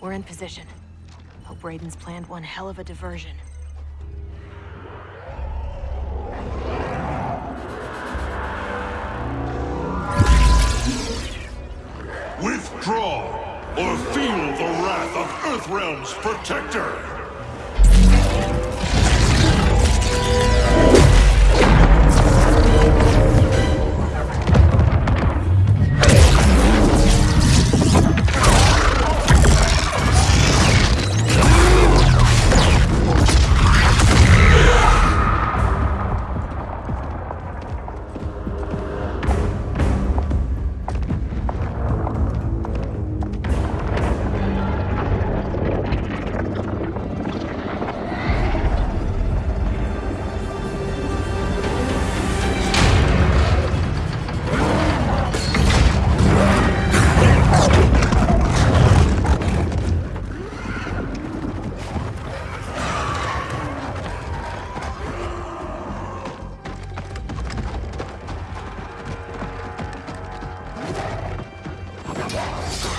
We're in position. Hope Raiden's planned one hell of a diversion. Withdraw, or feel the wrath of Earthrealm's protector! Should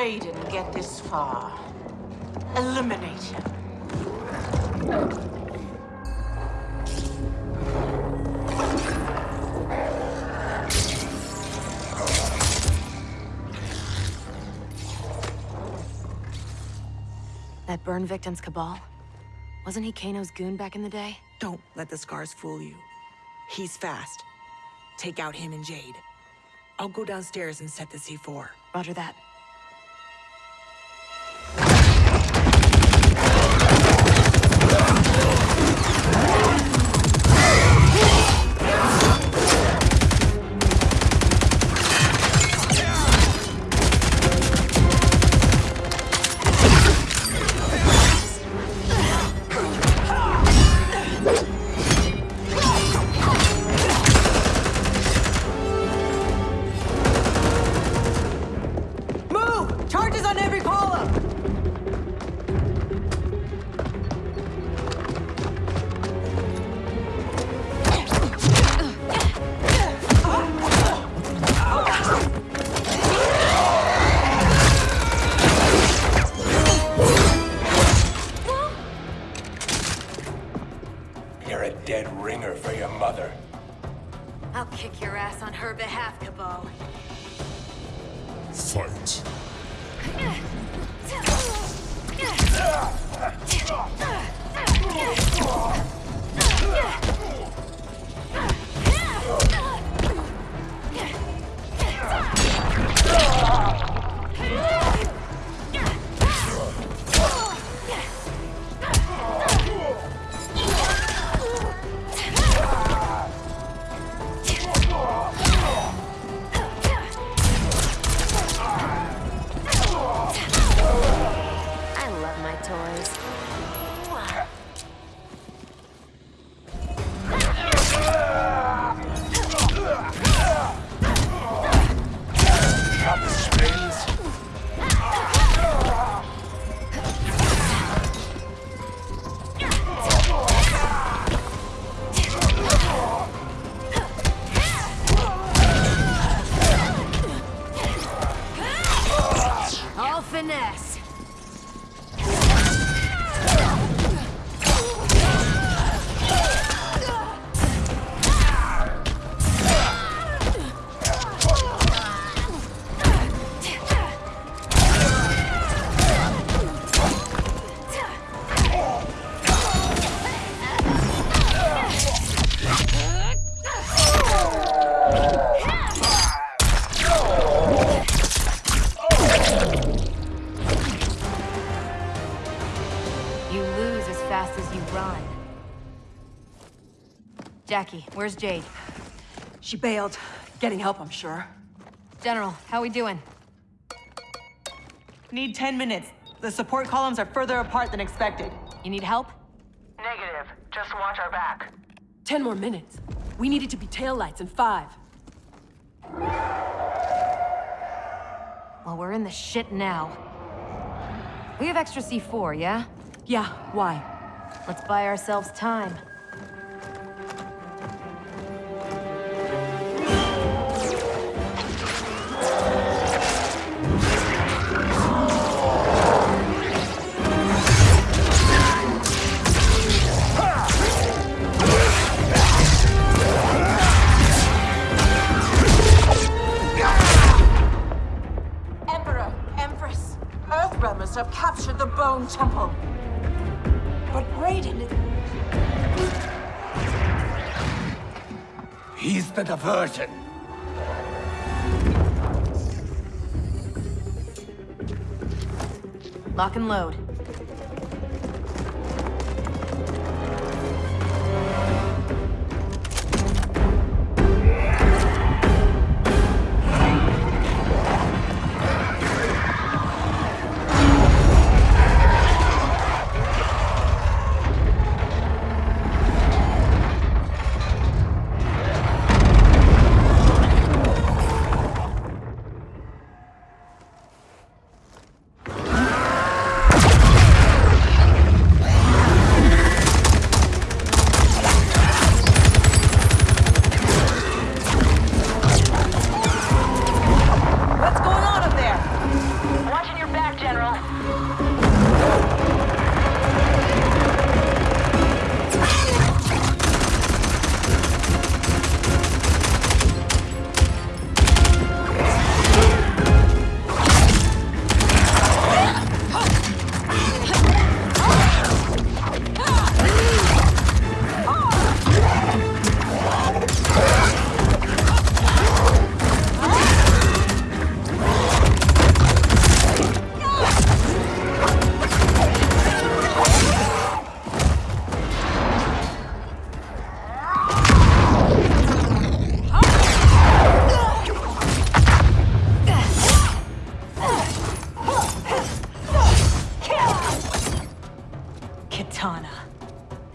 Raiden get this far, eliminate him. That burn victim's Kabal? Wasn't he Kano's goon back in the day? Don't let the scars fool you. He's fast. Take out him and Jade. I'll go downstairs and set the C4. Roger that. Jacqui, where's Jade? She bailed. Getting help, I'm sure. General, how we doing? Need 10 minutes. The support columns are further apart than expected. You need help? Negative. Just watch our back. Ten more minutes. We need it to be taillights in five. Well, we're in the shit now. We have extra C4, yeah? Yeah, why? Let's buy ourselves time. Have captured the Bone Temple. But Raiden... He's the diversion. Lock and load.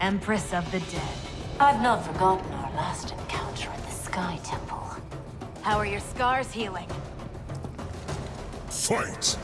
Empress of the Dead. I've not forgotten our last encounter at the Sky Temple. How are your scars healing? Fight!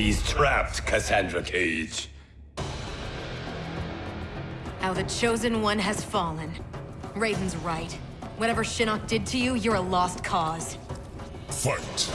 She's trapped, Cassandra Cage. How the Chosen One has fallen. Raiden's right. Whatever Shinnok did to you, you're a lost cause. Fight!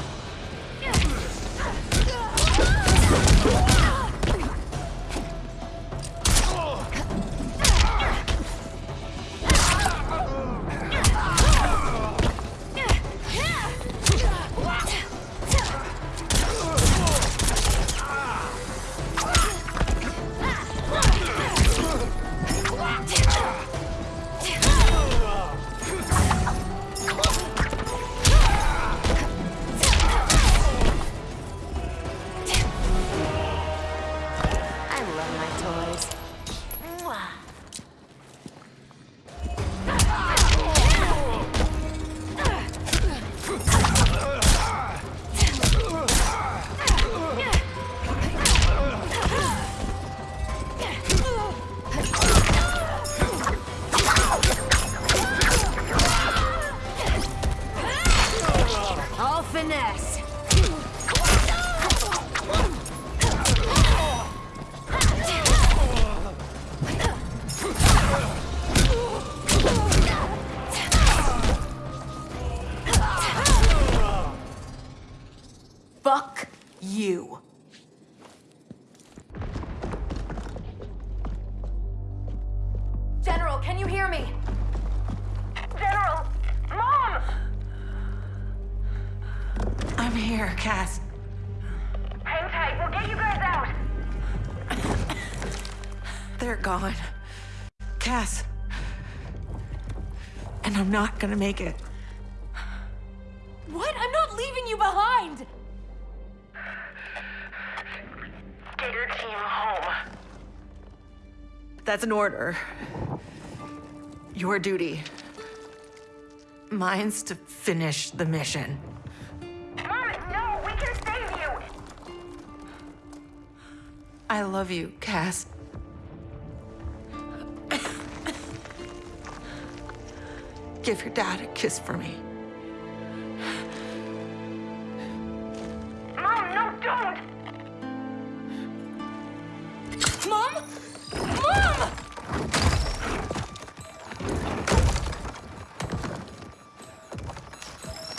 Finesse. Here, Cass. Hang tight, we'll get you guys out. They're gone. Cass. And I'm not gonna make it. What? I'm not leaving you behind! Get your team home. That's an order. Your duty. Mine's to finish the mission. I love you, Cass. Give your dad a kiss for me. Mom, no, don't! Mom? Mom!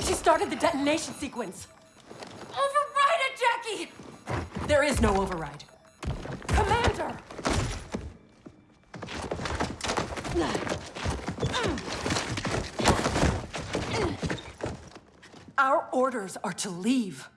She started the detonation sequence. Override it, Jacqui! There is no override. Our orders are to leave.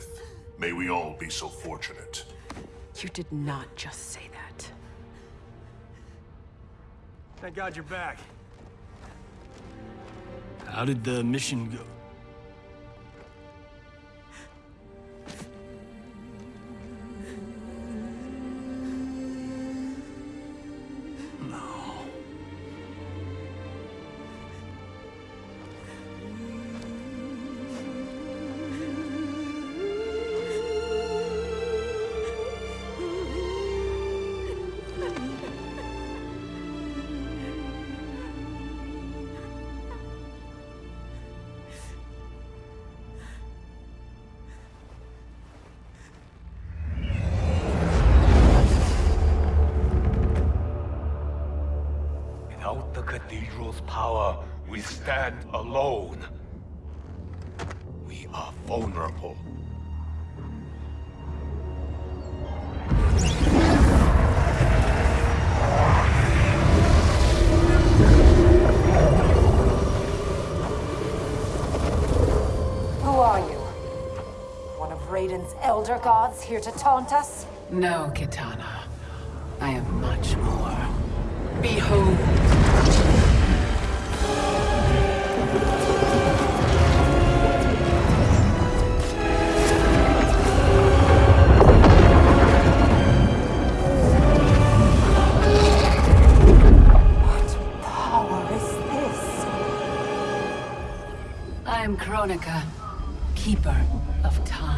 Warrior's death. May we all be so fortunate. You did not just say that. Thank God you're back. How did the mission go? Without power, We stand alone. We are vulnerable. Who are you? One of Raiden's elder gods here to taunt us? No, Kitana. I am much more. Behold! Kronika, Keeper of Time.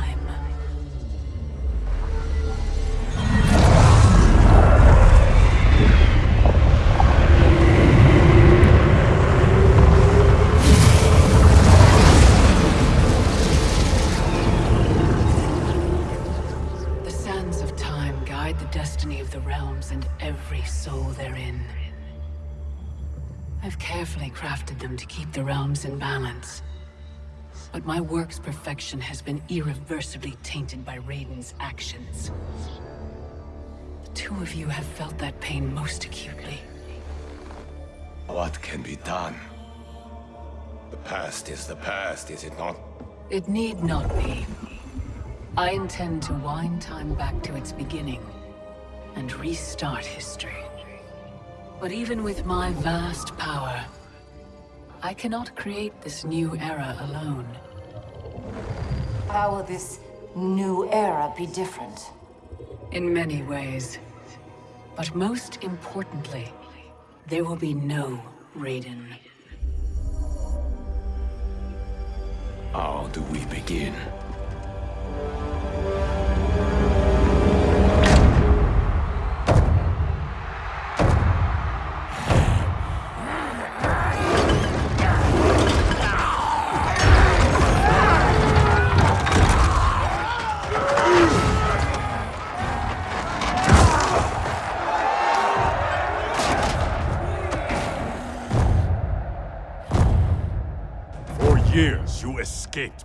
But my work's perfection has been irreversibly tainted by Raiden's actions. The two of you have felt that pain most acutely. What can be done? The past is the past, is it not? It need not be. I intend to wind time back to its beginning and restart history. But even with my vast power, I cannot create this new era alone. How will this new era be different? In many ways. But most importantly, there will be no Raiden. How do we begin?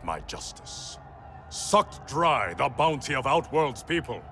My justice. Sucked dry the bounty of Outworld's people.